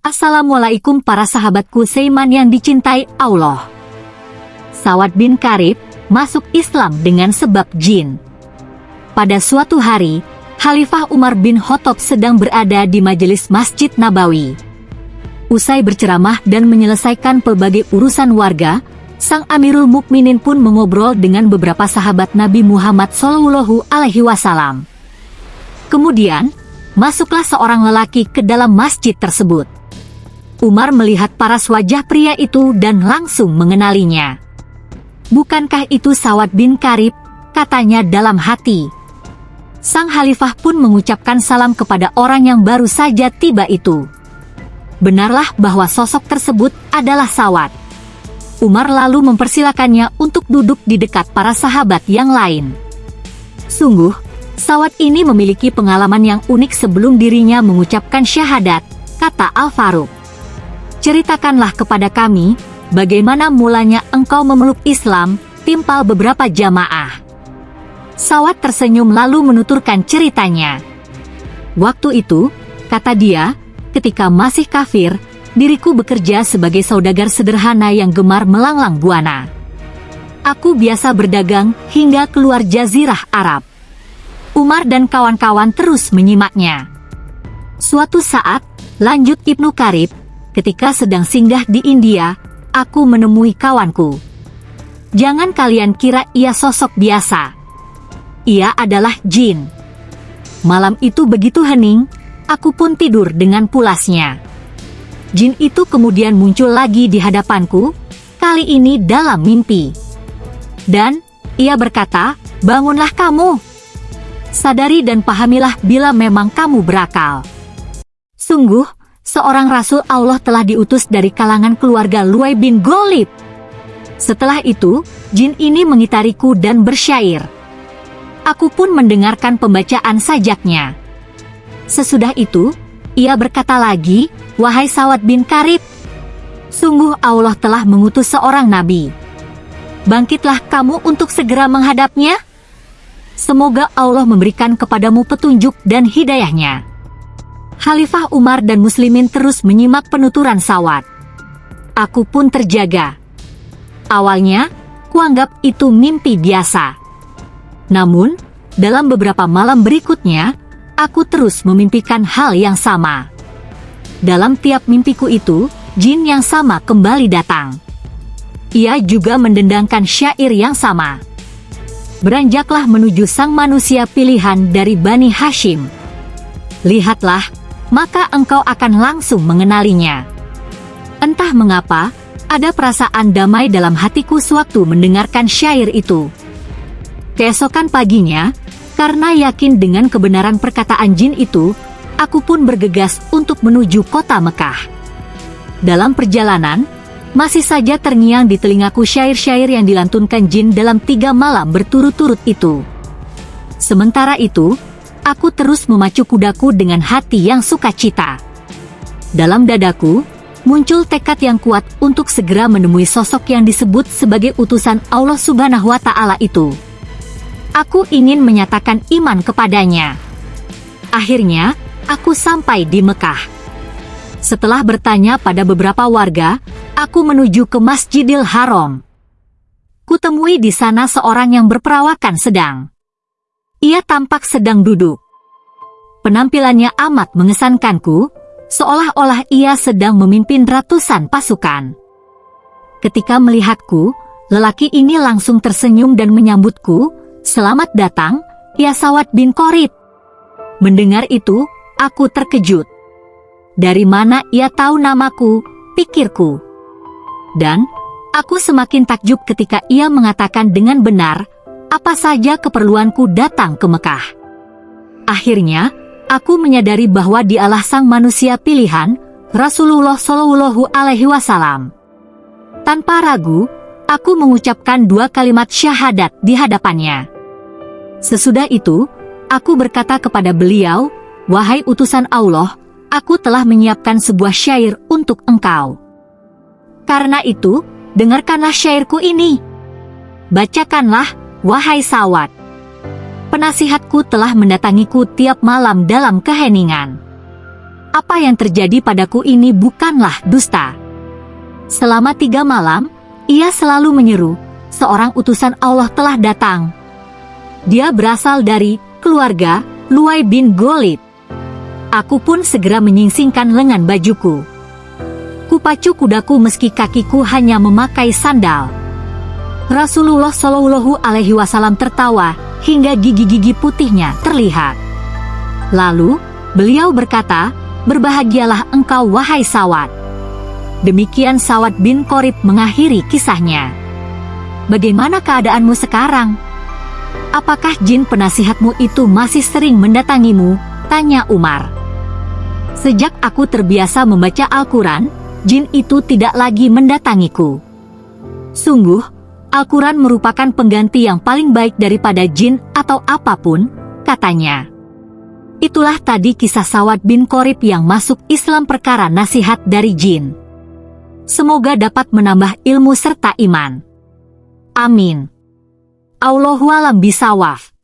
Assalamualaikum para sahabatku Seiman yang dicintai Allah. Sawad bin Karib masuk Islam dengan sebab jin. Pada suatu hari, Khalifah Umar bin Khattab sedang berada di majelis Masjid Nabawi. Usai berceramah dan menyelesaikan pelbagai urusan warga, Sang Amirul Mukminin pun mengobrol dengan beberapa sahabat Nabi Muhammad Shallallahu Alaihi Wasallam. Kemudian, masuklah seorang lelaki ke dalam masjid tersebut. Umar melihat paras wajah pria itu dan langsung mengenalinya. Bukankah itu Sawad bin Karib? Katanya dalam hati. Sang Khalifah pun mengucapkan salam kepada orang yang baru saja tiba itu. Benarlah bahwa sosok tersebut adalah Sawad. Umar lalu mempersilakannya untuk duduk di dekat para sahabat yang lain. Sungguh, Sawad ini memiliki pengalaman yang unik sebelum dirinya mengucapkan syahadat, kata Al-Faruq. Ceritakanlah kepada kami, bagaimana mulanya engkau memeluk Islam, timpal beberapa jamaah. Sawat tersenyum lalu menuturkan ceritanya. Waktu itu, kata dia, ketika masih kafir, diriku bekerja sebagai saudagar sederhana yang gemar melanglang buana. Aku biasa berdagang hingga keluar jazirah Arab. Umar dan kawan-kawan terus menyimaknya. Suatu saat, lanjut Ibnu Karib, ketika sedang singgah di India, aku menemui kawanku. Jangan kalian kira ia sosok biasa. Ia adalah jin. Malam itu begitu hening, aku pun tidur dengan pulasnya. Jin itu kemudian muncul lagi di hadapanku, kali ini dalam mimpi. Dan, ia berkata, bangunlah kamu. Sadari dan pahamilah bila memang kamu berakal. Sungguh, seorang Rasul Allah telah diutus dari kalangan keluarga Luai bin Golib. Setelah itu, jin ini mengitariku dan bersyair. Aku pun mendengarkan pembacaan sajaknya. Sesudah itu, ia berkata lagi, Wahai Sawat bin Karib, sungguh Allah telah mengutus seorang nabi. Bangkitlah kamu untuk segera menghadapnya. Semoga Allah memberikan kepadamu petunjuk dan hidayahnya. Khalifah Umar dan Muslimin terus menyimak penuturan Sawat. Aku pun terjaga. Awalnya, kuanggap itu mimpi biasa. Namun, dalam beberapa malam berikutnya, aku terus memimpikan hal yang sama. Dalam tiap mimpiku itu, jin yang sama kembali datang. Ia juga mendendangkan syair yang sama. Beranjaklah menuju sang manusia pilihan dari Bani Hashim. Lihatlah, maka engkau akan langsung mengenalinya. Entah mengapa, ada perasaan damai dalam hatiku sewaktu mendengarkan syair itu. Keesokan paginya, karena yakin dengan kebenaran perkataan jin itu, aku pun bergegas untuk menuju kota Mekah. Dalam perjalanan, masih saja terngiang di telingaku syair-syair yang dilantunkan jin dalam tiga malam berturut-turut itu. Sementara itu, aku terus memacu kudaku dengan hati yang sukacita. Dalam dadaku, muncul tekad yang kuat untuk segera menemui sosok yang disebut sebagai utusan Allah Subhanahu wa Ta'ala itu. Aku ingin menyatakan iman kepadanya. Akhirnya, aku sampai di Mekah. Setelah bertanya pada beberapa warga, aku menuju ke Masjidil Haram. Kutemui di sana seorang yang berperawakan sedang. Ia tampak sedang duduk. Penampilannya amat mengesankanku, seolah-olah ia sedang memimpin ratusan pasukan. Ketika melihatku, lelaki ini langsung tersenyum dan menyambutku, Selamat datang, ya Sawat bin Korit. Mendengar itu, aku terkejut. Dari mana ia tahu namaku, pikirku. Dan, aku semakin takjub ketika ia mengatakan dengan benar, apa saja keperluanku datang ke Mekah. Akhirnya, aku menyadari bahwa dialah sang manusia pilihan, Rasulullah Shallallahu Alaihi Wasallam. Tanpa ragu, aku mengucapkan dua kalimat syahadat di hadapannya. Sesudah itu, aku berkata kepada beliau, Wahai utusan Allah, aku telah menyiapkan sebuah syair untuk engkau. Karena itu, dengarkanlah syairku ini. Bacakanlah, Wahai Sawat, penasihatku telah mendatangiku tiap malam dalam keheningan. apa yang terjadi padaku ini bukanlah dusta. Selama tiga malam, ia selalu menyeru, seorang utusan Allah telah datang. Dia berasal dari keluarga Luai bin Golid. Aku pun segera menyingsingkan lengan bajuku. Kupacu kudaku meski kakiku hanya memakai sandal. Rasulullah Shallallahu Alaihi Wasallam tertawa hingga gigi-gigi putihnya terlihat. Lalu beliau berkata, berbahagialah engkau wahai Sawat. Demikian Sawat bin Korib mengakhiri kisahnya. Bagaimana keadaanmu sekarang? Apakah jin penasihatmu itu masih sering mendatangimu? Tanya Umar. Sejak aku terbiasa membaca Al-Quran, jin itu tidak lagi mendatangiku. Sungguh, Al-Quran merupakan pengganti yang paling baik daripada jin atau apa pun, katanya. Itulah tadi kisah Sawat bin Korib yang masuk Islam perkara nasihat dari jin. Semoga dapat menambah ilmu serta iman. Amin. Allahualam bisawaf.